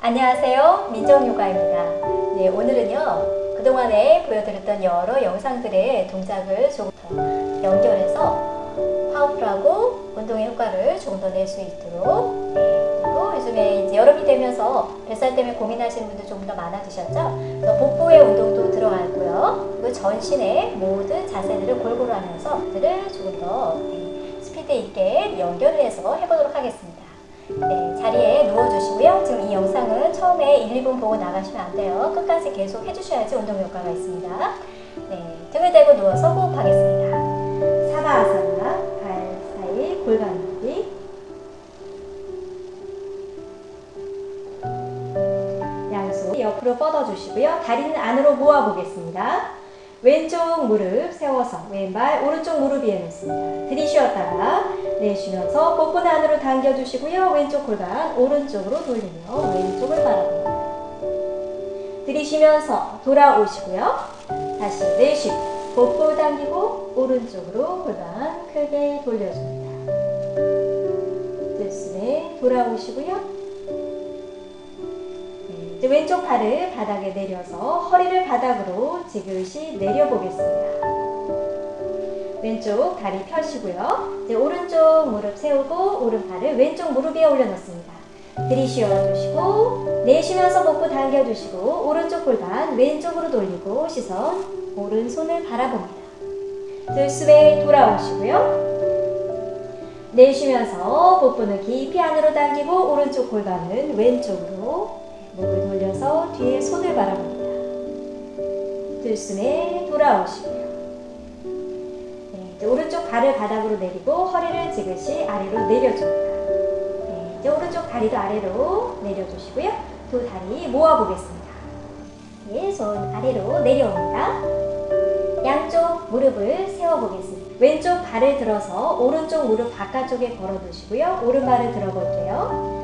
안녕하세요. 민정요가입니다. 네, 오늘은요. 그동안에 보여드렸던 여러 영상들의 동작을 조금 더 연결해서 powerful하고 운동의 효과를 조금 더 낼 수 있도록 네, 그리고 요즘에 이제 여름이 되면서 뱃살 때문에 고민하시는 분들 조금 더 많아지셨죠? 그래서 복부의 운동도 들어가고요. 그리고 전신의 모든 자세들을 골고루 하면서 들을 조금 더 네, 스피드 있게 연결을 해서 해보도록 하겠습니다. 네, 자리에 누워주시고요. 지금 이 영상은 처음에 1, 2분 보고 나가시면 안 돼요. 끝까지 계속 해주셔야지 운동 효과가 있습니다. 네, 등을 대고 누워서 호흡하겠습니다. 사바아사나, 발 사이 골반 높이 양손 옆으로 뻗어주시고요. 다리는 안으로 모아보겠습니다. 왼쪽 무릎 세워서 왼발 오른쪽 무릎 위에 놓습니다. 들이쉬었다가 내쉬면서 복근 안으로 당겨주시고요. 왼쪽 골반 오른쪽으로 돌리며 왼쪽을 바라봅니다. 들이쉬면서 돌아오시고요. 다시 내쉬고 복부 당기고 오른쪽으로 골반 크게 돌려줍니다. 들숨에 돌아오시고요. 왼쪽 팔을 바닥에 내려서 허리를 바닥으로 지그시 내려보겠습니다. 왼쪽 다리 펴시고요. 이제 오른쪽 무릎 세우고 오른팔을 왼쪽 무릎 위에 올려놓습니다. 들이쉬어 주시고 내쉬면서 복부 당겨주시고 오른쪽 골반 왼쪽으로 돌리고 시선 오른손을 바라봅니다. 들숨에 돌아오시고요. 내쉬면서 복부는 깊이 안으로 당기고 오른쪽 골반은 왼쪽으로 목을 돌려서 뒤에 손을 바라봅니다. 들숨에 돌아오시고요. 네, 이제 오른쪽 발을 바닥으로 내리고 허리를 지그시 아래로 내려줍니다. 네, 이제 오른쪽 다리도 아래로 내려주시고요. 두 다리 모아보겠습니다. 네, 손 아래로 내려옵니다. 양쪽 무릎을 세워보겠습니다. 왼쪽 발을 들어서 오른쪽 무릎 바깥쪽에 걸어두시고요. 오른발을 들어볼게요.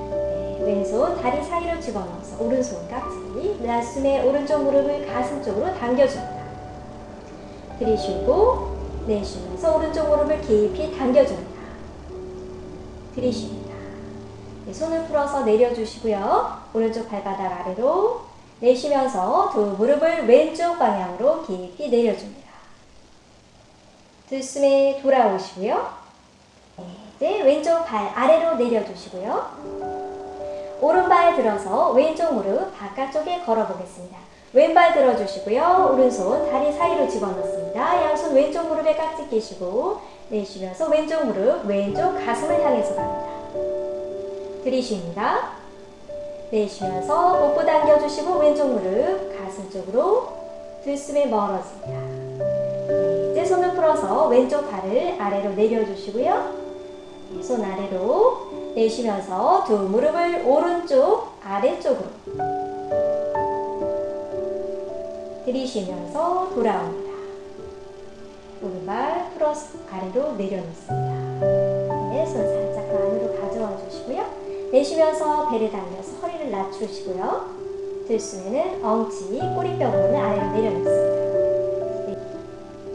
왼손 다리 사이로 집어넣어서 오른손 깍지 가슴에 오른쪽 무릎을 가슴 쪽으로 당겨줍니다. 들이쉬고 내쉬면서 오른쪽 무릎을 깊이 당겨줍니다. 들이쉽니다. 네, 손을 풀어서 내려주시고요. 오른쪽 발바닥 아래로 내쉬면서 두 무릎을 왼쪽 방향으로 깊이 내려줍니다. 들숨에 돌아오시고요. 네, 이제 왼쪽 발 아래로 내려주시고요. 오른발 들어서 왼쪽 무릎 바깥쪽에 걸어보겠습니다. 왼발 들어주시고요. 오른손 다리 사이로 집어넣습니다. 양손 왼쪽 무릎에 깍지 끼시고 내쉬면서 왼쪽 무릎 왼쪽 가슴을 향해서 갑니다. 들이쉽니다. 내쉬면서 복부 당겨주시고 왼쪽 무릎 가슴 쪽으로 들숨에 멀어집니다. 네, 이제 손을 풀어서 왼쪽 발을 아래로 내려주시고요. 네, 손 아래로 내쉬면서 두 무릎을 오른쪽 아래쪽으로 들이쉬면서 돌아옵니다. 오른발 풀어서 아래로 내려놓습니다. 네, 손 살짝 안으로 가져와 주시고요. 내쉬면서 배를 당겨서 허리를 낮추시고요. 들숨에는 엉치, 꼬리뼈 부분을 아래로 내려놓습니다.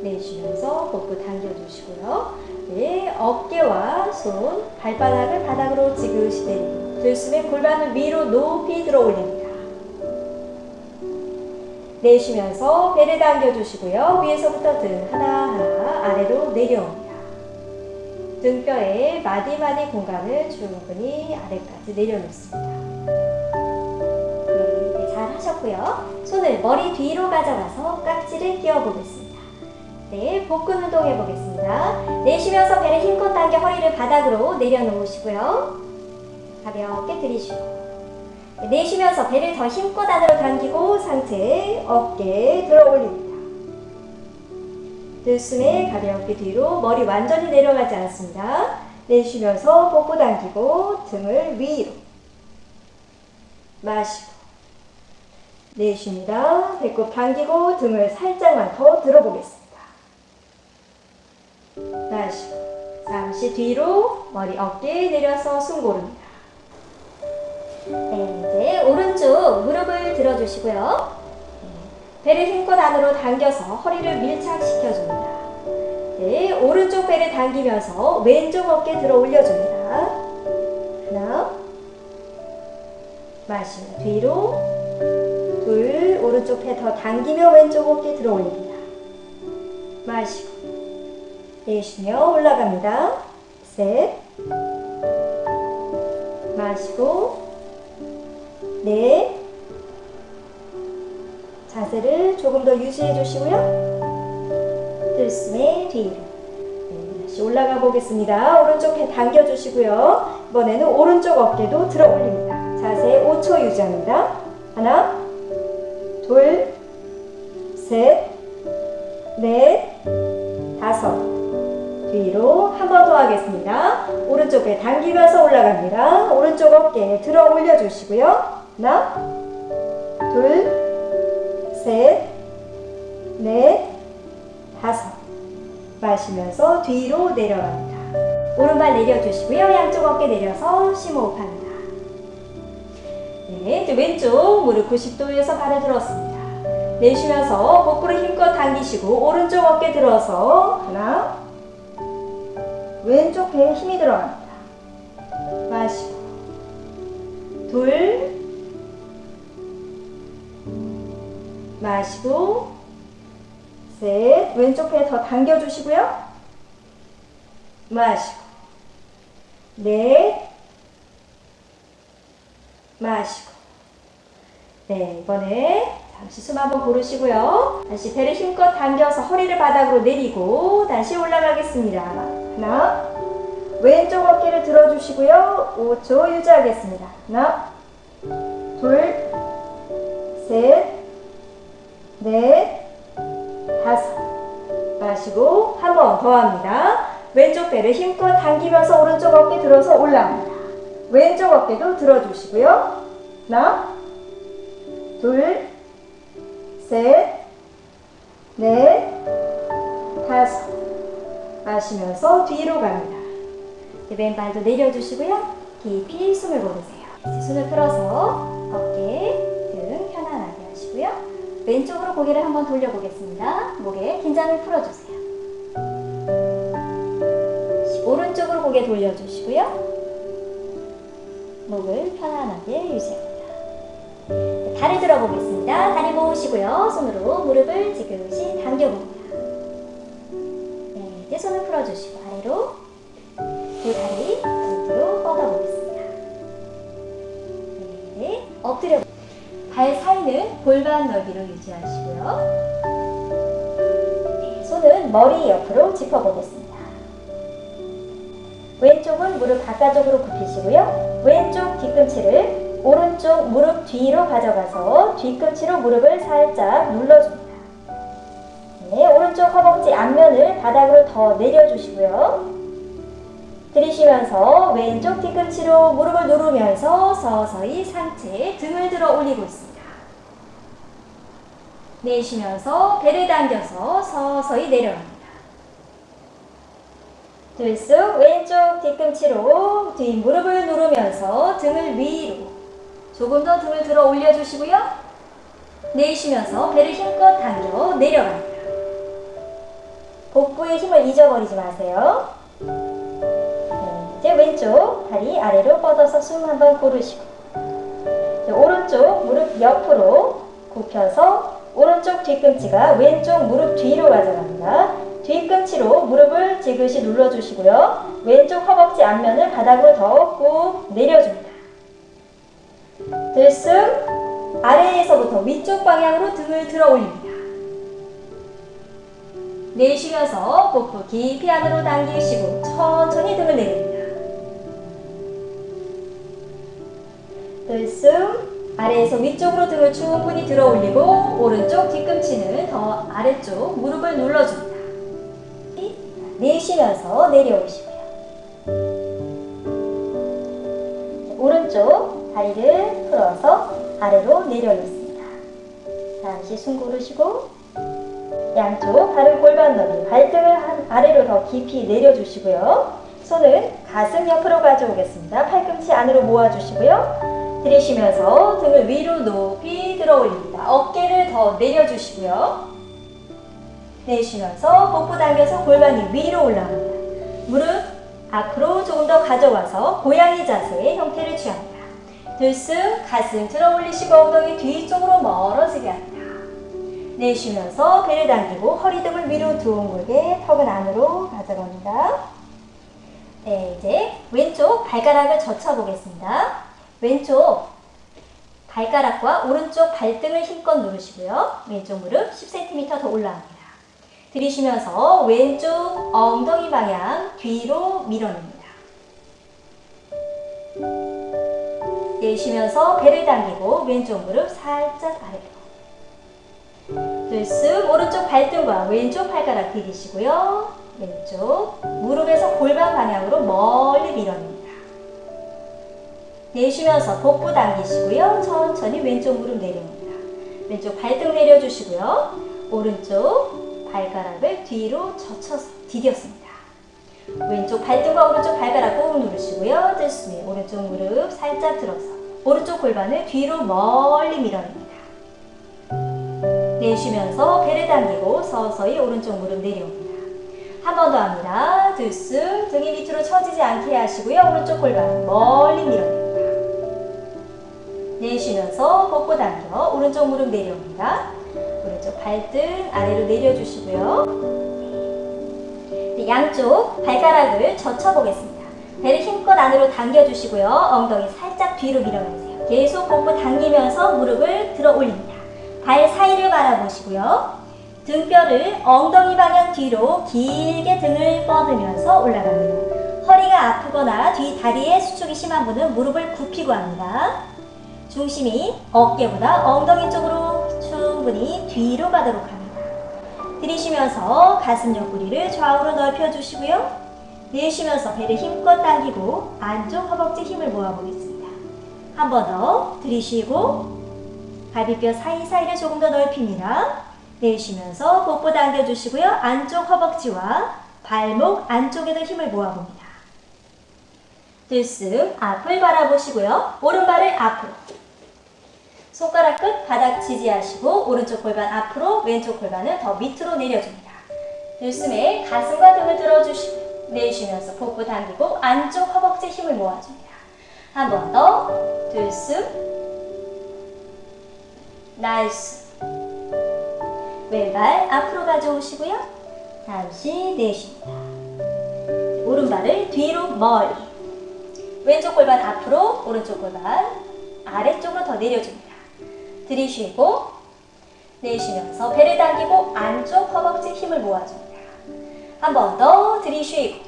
내쉬면서 복부 당겨주시고요. 네, 어깨와 손, 발바닥을 바닥으로 지그시 내리고 들숨에 골반을 위로 높이 들어 올립니다. 내쉬면서 배를 당겨주시고요. 위에서부터 등 하나하나 아래로 내려옵니다. 등뼈의 마디마디 공간을 충분히 아래까지 내려놓습니다. 네, 잘 하셨고요. 손을 머리 뒤로 가져가서 깍지를 끼워보겠습니다. 네, 복근 운동 해보겠습니다. 내쉬면서 배를 힘껏 당겨 허리를 바닥으로 내려놓으시고요. 가볍게 들이쉬고 네, 내쉬면서 배를 더 힘껏 안으로 당기고 상체, 어깨 들어 올립니다. 들 숨에 가볍게 뒤로 머리 완전히 내려가지 않습니다. 내쉬면서 복부 당기고 등을 위로 마시고 내쉽니다. 배꼽 당기고 등을 살짝만 더 들어보겠습니다. 마시고 잠시 뒤로 머리 어깨 내려서 숨 고릅니다. 네, 이제 오른쪽 무릎을 들어주시고요. 네, 배를 힘껏 안으로 당겨서 허리를 밀착시켜줍니다. 네, 네, 오른쪽 배를 당기면서 왼쪽 어깨 들어 올려줍니다. 하나, 마시고 뒤로, 둘, 오른쪽 배 더 당기며 왼쪽 어깨 들어 올립니다. 마시고, 내쉬며 올라갑니다. 셋, 마시고, 넷, 자세를 조금 더 유지해 주시고요. 들숨에 뒤로. 네, 다시 올라가 보겠습니다. 오른쪽 배 당겨 주시고요. 이번에는 오른쪽 어깨도 들어 올립니다. 자세 5초 유지합니다. 하나, 둘, 셋, 넷, 다섯. 뒤로 한 번 더 하겠습니다. 오른쪽 배 당기면서 올라갑니다. 오른쪽 어깨 들어 올려 주시고요. 하나, 둘, 셋, 넷, 다섯. 마시면서 뒤로 내려갑니다. 오른발 내려주시고요. 양쪽 어깨 내려서 심호흡합니다. 네, 이제 왼쪽 무릎 90도에서 발을 들었습니다. 내쉬면서 복부를 힘껏 당기시고 오른쪽 어깨 들어서 하나, 왼쪽 배에 힘이 들어갑니다. 마시고. 둘, 마시고. 셋. 왼쪽 배더 당겨주시고요. 마시고. 넷. 마시고. 네 이번에 잠시 숨 한번 고르시고요 다시 배를 힘껏 당겨서 허리를 바닥으로 내리고 다시 올라가겠습니다 하나 왼쪽 어깨를 들어주시고요 5초 유지하겠습니다 하나 둘 셋 넷, 다섯. 마시고 한 번 더 합니다. 왼쪽 배를 힘껏 당기면서 오른쪽 어깨 들어서 올라옵니다. 왼쪽 어깨도 들어주시고요. 하나, 둘, 셋, 넷, 다섯. 마시면서 뒤로 갑니다. 왼발도 내려주시고요. 깊이 숨을 고르세요. 이제 숨을 풀어서 어깨, 등 편안하게 하시고요. 왼쪽으로 고개를 한번 돌려보겠습니다. 목에 긴장을 풀어주세요. 오른쪽으로 고개 돌려주시고요. 목을 편안하게 유지합니다. 다리 들어보겠습니다. 다리 모으시고요. 손으로 무릎을 지그시 당겨봅니다. 네, 이제 손을 풀어주시고 아래로 두 다리 밑으로 뻗어보겠습니다. 네, 엎드려 발 사이는 골반 넓이로 유지하시고요. 네, 손은 머리 옆으로 짚어보겠습니다. 왼쪽은 무릎 바깥쪽으로 굽히시고요. 왼쪽 뒤꿈치를 오른쪽 무릎 뒤로 가져가서 뒤꿈치로 무릎을 살짝 눌러줍니다. 네, 오른쪽 허벅지 앞면을 바닥으로 더 내려주시고요. 들이쉬면서 왼쪽 뒤꿈치로 무릎을 누르면서 서서히 상체 등을 들어 올리고 있습니다. 내쉬면서 배를 당겨서 서서히 내려갑니다. 들쑥 왼쪽 뒤꿈치로 뒷 무릎을 누르면서 등을 위로 조금 더 등을 들어 올려주시고요. 내쉬면서 배를 힘껏 당겨 내려갑니다. 복부의 힘을 잊어버리지 마세요. 네, 이제 왼쪽 다리 아래로 뻗어서 숨 한번 고르시고 오른쪽 무릎 옆으로 굽혀서 오른쪽 뒤꿈치가 왼쪽 무릎 뒤로 가져갑니다. 뒤꿈치로 무릎을 지그시 눌러주시고요. 왼쪽 허벅지 앞면을 바닥으로 더꾹 내려줍니다. 들숨 아래에서부터 위쪽 방향으로 등을 들어 올립니다. 내쉬면서 복부 깊이 안으로 당기시고 천천히 등을 내립니다. 들숨 아래에서 위쪽으로 등을 충분히 들어 올리고 오른쪽 뒤꿈치는 더 아래쪽 무릎을 눌러줍니다. 내쉬면서 내려오시고요. 오른쪽 다리를 풀어서 아래로 내려놓습니다. 잠시 숨 고르시고 양쪽 발을 골반 너비 발등을 아래로 더 깊이 내려주시고요. 손은 가슴 옆으로 가져오겠습니다. 팔꿈치 안으로 모아주시고요. 들이쉬면서 등을 위로 높이 들어 올립니다. 어깨를 더 내려주시고요. 내쉬면서 복부 당겨서 골반이 위로 올라갑니다. 무릎 앞으로 조금 더 가져와서 고양이 자세의 형태를 취합니다. 들숨 가슴 들어 올리시고 엉덩이 뒤쪽으로 멀어지게 합니다. 내쉬면서 배를 당기고 허리 등을 위로 둥글게 턱은 안으로 가져갑니다. 네, 이제 왼쪽 발가락을 젖혀 보겠습니다. 왼쪽 발가락과 오른쪽 발등을 힘껏 누르시고요. 왼쪽 무릎 10cm 더 올라갑니다. 들이쉬면서 왼쪽 엉덩이 방향 뒤로 밀어냅니다. 내쉬면서 배를 당기고 왼쪽 무릎 살짝 아래로. 들숨 오른쪽 발등과 왼쪽 발가락 디디시고요. 왼쪽 무릎에서 골반 방향으로 멀리 밀어냅니다. 내쉬면서 복부 당기시고요. 천천히 왼쪽 무릎 내려옵니다. 왼쪽 발등 내려주시고요. 오른쪽 발가락을 뒤로 젖혀서 디뎠습니다. 왼쪽 발등과 오른쪽 발가락 꾹 누르시고요. 됐습니다. 오른쪽 무릎 살짝 들어서 오른쪽 골반을 뒤로 멀리 밀어냅니다. 내쉬면서 배를 당기고 서서히 오른쪽 무릎 내려옵니다. 한 번 더 합니다. 들숨 등이 밑으로 처지지 않게 하시고요. 오른쪽 골반 멀리 밀어냅니다. 내쉬면서 복부 당겨 오른쪽 무릎 내려옵니다. 오른쪽 발등 아래로 내려주시고요. 네, 양쪽 발가락을 젖혀보겠습니다. 배를 힘껏 안으로 당겨주시고요. 엉덩이 살짝 뒤로 밀어내세요. 계속 복부 당기면서 무릎을 들어 올립니다. 발 사이를 바라보시고요. 등뼈를 엉덩이 방향 뒤로 길게 등을 뻗으면서 올라갑니다. 허리가 아프거나 뒤 다리에 수축이 심한 분은 무릎을 굽히고 합니다. 중심이 어깨보다 엉덩이 쪽으로 충분히 뒤로 가도록 합니다. 들이쉬면서 가슴 옆구리를 좌우로 넓혀주시고요. 내쉬면서 배를 힘껏 당기고 안쪽 허벅지 힘을 모아보겠습니다. 한 번 더 들이쉬고 갈비뼈 사이사이를 조금 더 넓힙니다. 내쉬면서 복부 당겨주시고요. 안쪽 허벅지와 발목 안쪽에도 힘을 모아봅니다. 들숨 앞을 바라보시고요. 오른발을 앞으로 손가락 끝 바닥 지지하시고 오른쪽 골반 앞으로 왼쪽 골반을 더 밑으로 내려줍니다. 들숨에 가슴과 등을 들어주시고 내쉬면서 복부 당기고 안쪽 허벅지 힘을 모아줍니다. 한 번 더 들숨 내쉬 왼발 앞으로 가져오시고요. 잠시 내쉽니다. 오른발을 뒤로 멀리 왼쪽 골반 앞으로 오른쪽 골반 아래쪽으로 더 내려줍니다. 들이쉬고 내쉬면서 배를 당기고 안쪽 허벅지 힘을 모아줍니다. 한 번 더 들이쉬고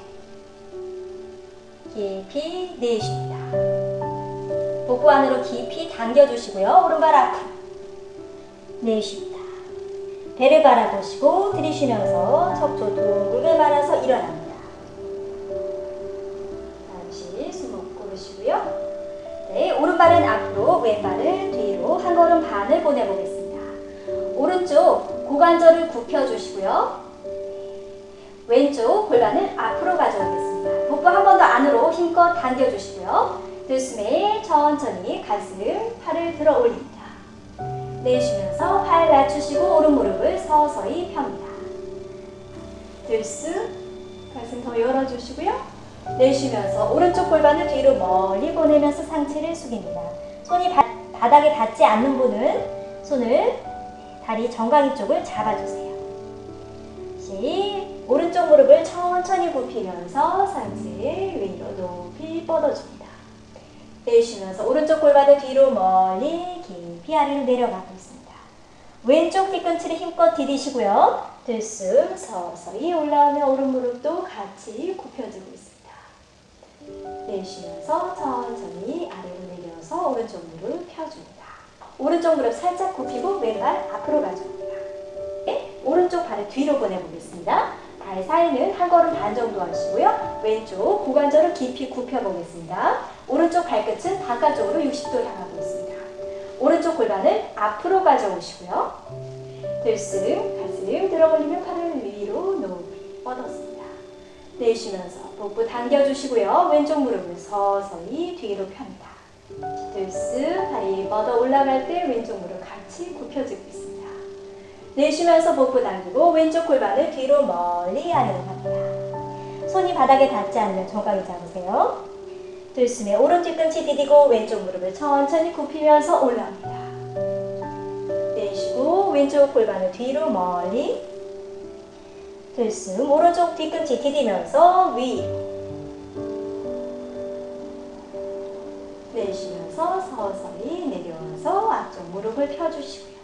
깊이 내쉽니다. 복부 안으로 깊이 당겨주시고요. 오른발 앞으로 내쉽니다. 배를 바라보시고 들이쉬면서 척추 둥글게 말아서 일어납니다. 잠시 숨을 고르시고요. 네, 오른발은 앞으로, 왼발을 뒤로 한 걸음 반을 보내보겠습니다. 오른쪽 고관절을 굽혀주시고요. 왼쪽 골반을 앞으로 가져오겠습니다. 복부 한 번 더 안으로 힘껏 당겨주시고요. 들숨에 천천히 가슴, 팔을 들어 올립니다. 내쉬면서 팔 낮추시고 오른 무릎을 서서히 펴니다. 들숨, 가슴 더 열어주시고요. 내쉬면서 오른쪽 골반을 뒤로 멀리 보내면서 상체를 숙입니다. 손이 바, 바닥에 닿지 않는 분은 손을 다리 정강이 쪽을 잡아주세요. 시, 오른쪽 무릎을 천천히 굽히면서 상체 위로 높이 뻗어줍니다. 내쉬면서 오른쪽 골반을 뒤로 멀리 깊이 아래로 내려가고 있습니다. 왼쪽 뒤꿈치를 힘껏 디디시고요. 들숨 서서히 올라오며 오른 무릎도 같이 굽혀주고 있습니다. 내쉬면서 천천히 아래로 내려서 오른쪽 무릎 펴줍니다. 오른쪽 무릎 살짝 굽히고 왼발 앞으로 가줍니다. 네, 오른쪽 발을 뒤로 보내보겠습니다. 발 사이는 한 걸음 반 정도 하시고요. 왼쪽 고관절을 깊이 굽혀보겠습니다. 오른쪽 발끝은 바깥쪽으로 60도 향하고 있습니다. 오른쪽 골반을 앞으로 가져오시고요. 들숨, 가슴 들어 올리며 팔을 위로 높이 뻗었습니다. 내쉬면서 복부 당겨주시고요. 왼쪽 무릎을 서서히 뒤로 펴니다. 들숨, 다리 뻗어 올라갈 때 왼쪽 무릎 같이 굽혀지고 있습니다. 내쉬면서 복부 당기고 왼쪽 골반을 뒤로 멀리 아래로 갑니다. 손이 바닥에 닿지 않는 조각을 잡으세요. 들숨에 오른 뒤꿈치 디디고 왼쪽 무릎을 천천히 굽히면서 올라옵니다. 내쉬고 왼쪽 골반을 뒤로 멀리 들숨 오른쪽 뒤꿈치 디디면서 위로 내쉬면서 서서히 내려와서 앞쪽 무릎을 펴주시고요.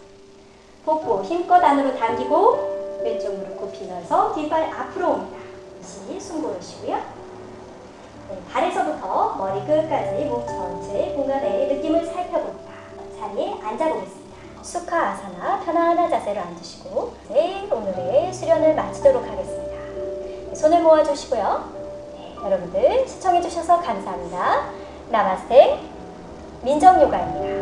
복부 힘껏 안으로 당기고 왼쪽 무릎 굽히면서 뒷발 앞으로 옵니다. 다시 숨 고르시고요. 네, 발에서부터 머리 끝까지 몸 전체의 공간의 느낌을 살펴봅니다. 자리에 앉아보겠습니다. 수카 아사나 편안한 자세로 앉으시고 네, 오늘의 수련을 마치도록 하겠습니다. 네, 손을 모아주시고요. 네, 여러분들 시청해주셔서 감사합니다. 나마스테 민정요가입니다.